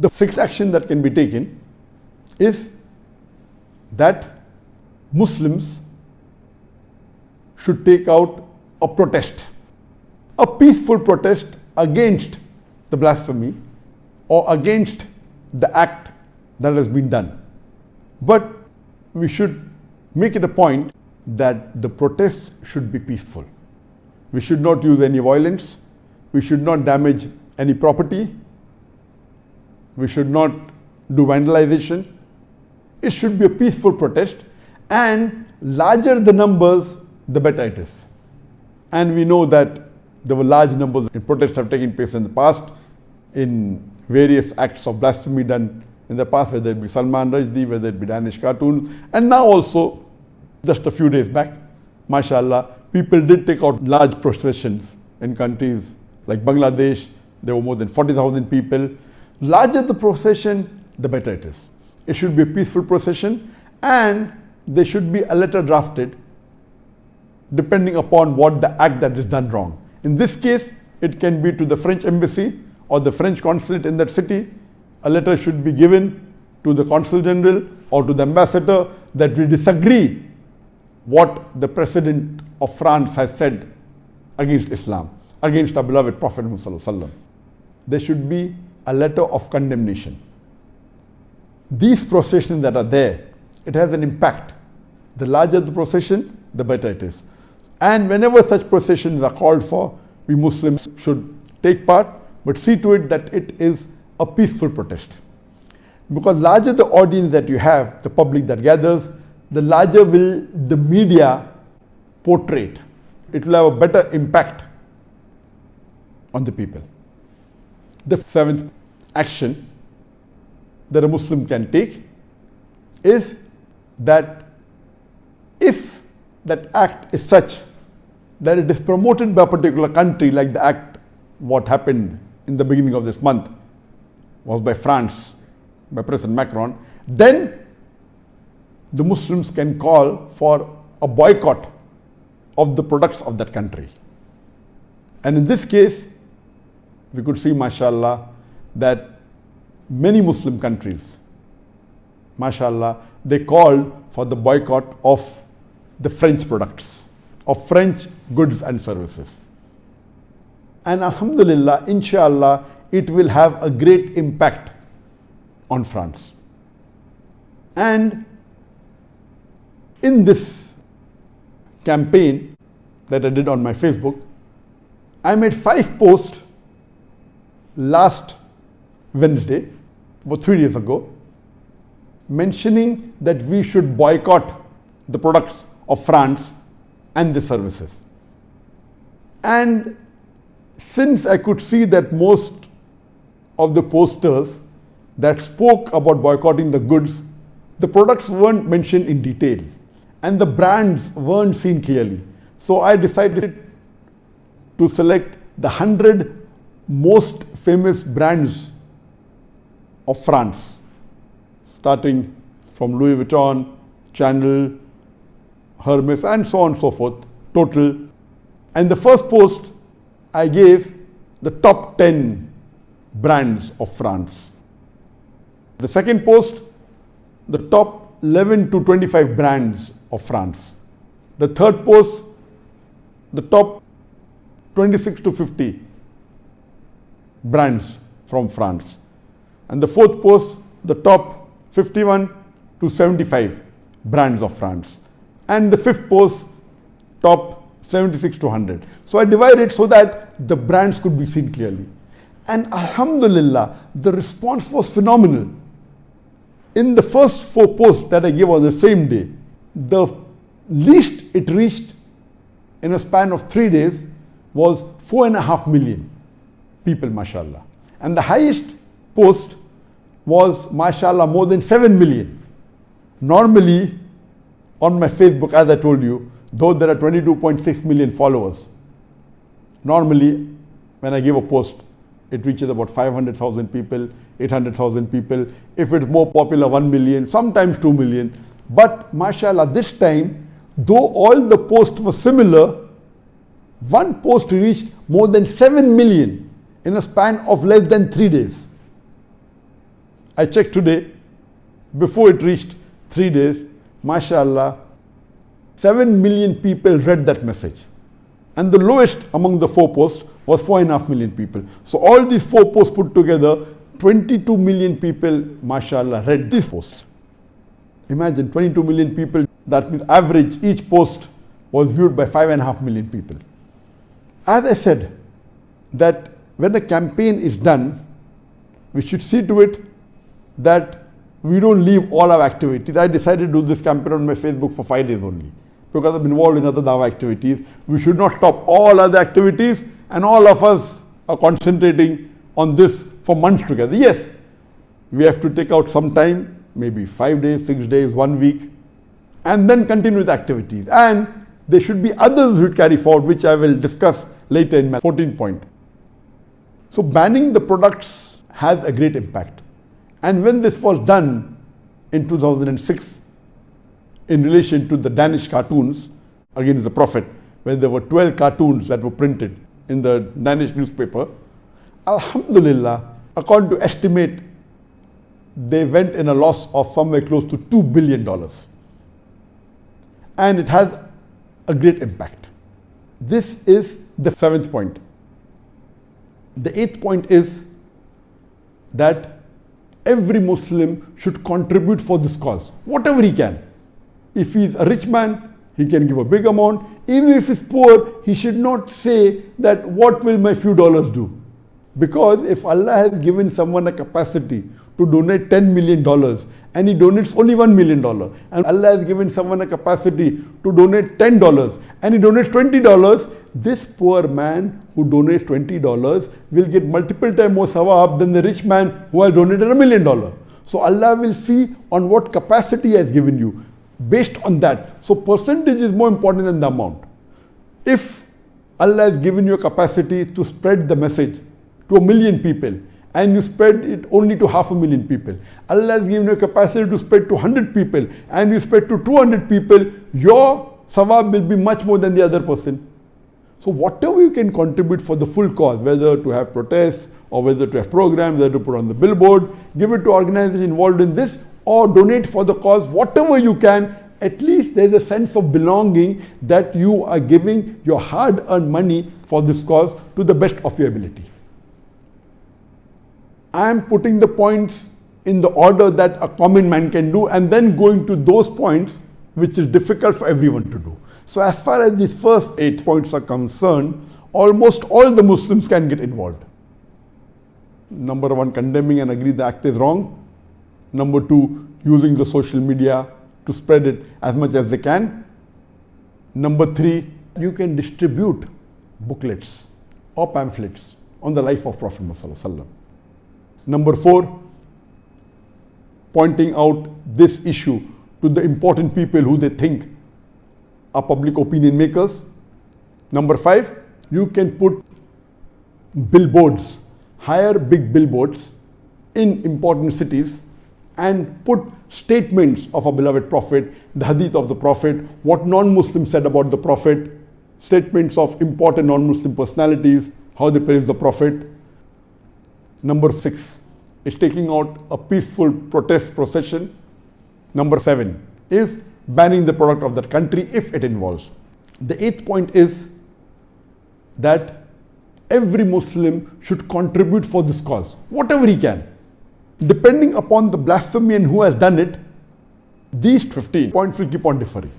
The sixth action that can be taken is that Muslims should take out a protest, a peaceful protest against the blasphemy or against the act that has been done. But we should make it a point that the protests should be peaceful. We should not use any violence. We should not damage any property. We should not do vandalization. It should be a peaceful protest and larger the numbers, the better it is. And we know that there were large numbers in protests have taken place in the past in various acts of blasphemy done in the past, whether it be Salman Rushdie, whether it be Danish cartoon, and now also, just a few days back, mashallah, people did take out large processions in countries like Bangladesh. There were more than 40,000 people. Larger the procession, the better it is. It should be a peaceful procession and there should be a letter drafted depending upon what the act that is done wrong. In this case, it can be to the French embassy or the French consulate in that city. A letter should be given to the consul general or to the ambassador that we disagree what the president of France has said against Islam, against our beloved Prophet Muhammad. There should be a letter of condemnation. These processions that are there, it has an impact. The larger the procession, the better it is. And whenever such processions are called for, we Muslims should take part, but see to it that it is a peaceful protest. Because larger the audience that you have, the public that gathers, the larger will the media portray it. It will have a better impact on the people. The seventh action that a Muslim can take is that if that act is such that it is promoted by a particular country like the act what happened in the beginning of this month was by France, by President Macron, then the Muslims can call for a boycott of the products of that country. And in this case, we could see, mashallah, that many Muslim countries, mashallah, they called for the boycott of the French products of French goods and services. And Alhamdulillah, inshallah, it will have a great impact on France. And in this campaign that I did on my Facebook, I made five posts last Wednesday, about three days ago, mentioning that we should boycott the products of France and the services. And since I could see that most of the posters that spoke about boycotting the goods, the products weren't mentioned in detail and the brands weren't seen clearly. So I decided to select the 100 most famous brands of France, starting from Louis Vuitton, Chanel, Hermes, and so on and so forth, total. And the first post, I gave the top 10 brands of France. The second post, the top 11 to 25 brands of France. The third post, the top 26 to 50 brands from France. And the fourth post, the top 51 to 75 brands of France and the fifth post top 76 to 100. So I divided so that the brands could be seen clearly. And Alhamdulillah, the response was phenomenal. In the first four posts that I gave on the same day, the least it reached in a span of three days was four and a half million people, mashallah. And the highest post was, mashallah, more than 7 million. Normally, on my Facebook, as I told you, though there are 22.6 million followers, normally when I give a post, it reaches about 500,000 people, 800,000 people. If it's more popular, 1 million, sometimes 2 million. But mashallah, this time, though all the posts were similar, one post reached more than 7 million in a span of less than three days. I checked today, before it reached three days, mashallah, 7 million people read that message. And the lowest among the four posts was 4.5 million people. So all these four posts put together, 22 million people, mashallah, read these posts. Imagine 22 million people, that means average, each post was viewed by 5.5 million people. As I said, that when a campaign is done, we should see to it that we don't leave all our activities. I decided to do this campaign on my Facebook for five days only because I'm involved in other Dawa activities. We should not stop all other activities and all of us are concentrating on this for months together. Yes, we have to take out some time, maybe five days, six days, one week, and then continue with activities. And there should be others who carry forward, which I will discuss later in my 14th point. So banning the products has a great impact. And when this was done in 2006, in relation to the Danish cartoons against the Prophet, when there were 12 cartoons that were printed in the Danish newspaper, Alhamdulillah, according to estimate, they went in a loss of somewhere close to $2 billion. And it has a great impact. This is the seventh point. The eighth point is that every Muslim should contribute for this cause, whatever he can. If he is a rich man, he can give a big amount. Even if he's poor, he should not say that what will my few dollars do? Because if Allah has given someone a capacity to donate $10 million and he donates only $1 million and Allah has given someone a capacity to donate $10 and he donates $20, this poor man who donates $20 will get multiple times more sawab than the rich man who has donated a million dollars. So Allah will see on what capacity he has given you based on that. So percentage is more important than the amount. If Allah has given you a capacity to spread the message to a million people and you spread it only to half a million people. Allah has given you a capacity to spread to 100 people and you spread to 200 people, your sawab will be much more than the other person. So whatever you can contribute for the full cause, whether to have protests or whether to have programs, whether to put on the billboard, give it to organizations involved in this or donate for the cause, whatever you can, at least there's a sense of belonging that you are giving your hard earned money for this cause to the best of your ability. I am putting the points in the order that a common man can do and then going to those points which is difficult for everyone to do. So as far as the first eight points are concerned, almost all the Muslims can get involved. Number one, condemning and agree the act is wrong. Number two, using the social media to spread it as much as they can. Number three, you can distribute booklets or pamphlets on the life of Prophet Muhammad. Number four, pointing out this issue to the important people who they think are public opinion makers. Number five, you can put billboards, hire big billboards in important cities and put statements of a beloved prophet, the hadith of the prophet, what non-Muslims said about the prophet, statements of important non-Muslim personalities, how they praise the prophet. Number six is taking out a peaceful protest procession. Number seven is banning the product of that country if it involves. The eighth point is that every Muslim should contribute for this cause, whatever he can. Depending upon the blasphemy and who has done it, these 15 points will keep on differing.